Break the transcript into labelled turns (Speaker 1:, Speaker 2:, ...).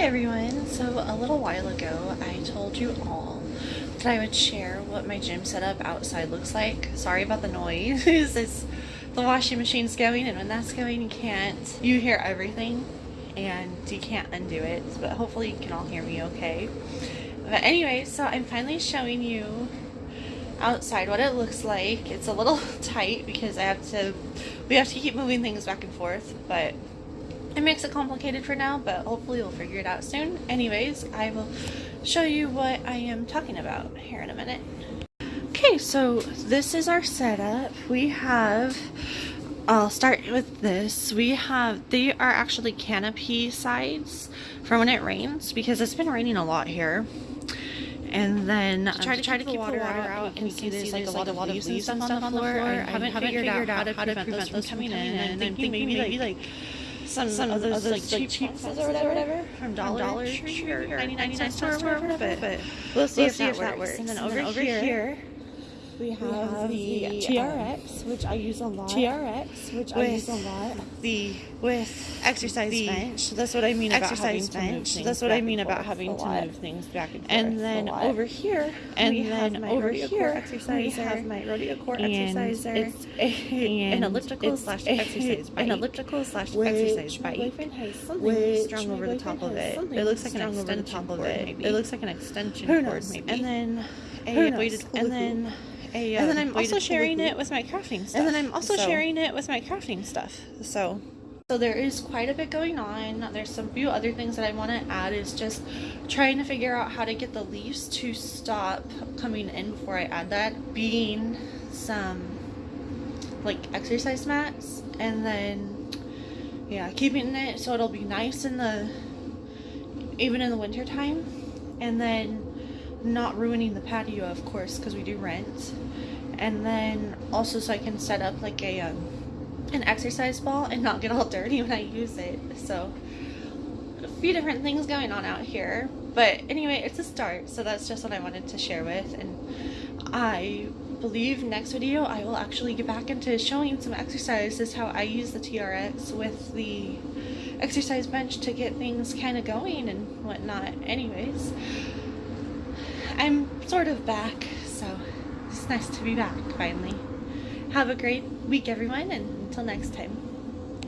Speaker 1: Everyone! So a little while ago I told you all that I would share what my gym setup outside looks like. Sorry about the noise. it's the washing machine's going and when that's going you can't you hear everything and you can't undo it but hopefully you can all hear me okay. But anyway so I'm finally showing you outside what it looks like. It's a little tight because I have to we have to keep moving things back and forth but it makes it complicated for now, but hopefully we'll figure it out soon. Anyways, I will show you what I am talking about here in a minute. Okay, so this is our setup. We have, I'll start with this. We have, they are actually canopy sides for when it rains because it's been raining a lot here. And then um, try to try to keep the water, water out, out, and you can see there's like a lot of leaves and stuff on the floor. I haven't, figured, out how to prevent those from coming in, and I'm thinking maybe like some, some of those, like, like cheap boxes or whatever. from Dollar, Dollar Tree or 99 cents store or whatever, but, but we'll see, we'll if, see that if, that works. And then over, and then over here, here we have, we have the, the TRX, um, which I use a lot. TRX, which I use a lot. The with exercise the bench. That's what I mean about exercise bench. That's what I mean about having to move things back and forth. And then over here, and then over here, exerciser. we have my rodeo core exerciser. It's a, an elliptical slash exercise bike. An elliptical slash exercise bike. Which strung over the top of it. It looks like an extension cord. It looks like an extension cord, maybe. And then a weighted, and then a, uh, and then I'm also sharing it with my crafting stuff. And then I'm also so. sharing it with my crafting stuff. So so there is quite a bit going on. There's some few other things that I want to add is just trying to figure out how to get the leaves to stop coming in before I add that. Being some like exercise mats and then yeah, keeping it so it'll be nice in the even in the winter time and then not ruining the patio of course because we do rent. And then also so I can set up like a um, an exercise ball and not get all dirty when I use it. So a few different things going on out here. But anyway it's a start so that's just what I wanted to share with. And I believe next video I will actually get back into showing some exercises how I use the TRX with the exercise bench to get things kind of going and whatnot. Anyways I'm sort of back, so it's nice to be back finally. Have a great week, everyone, and until next time.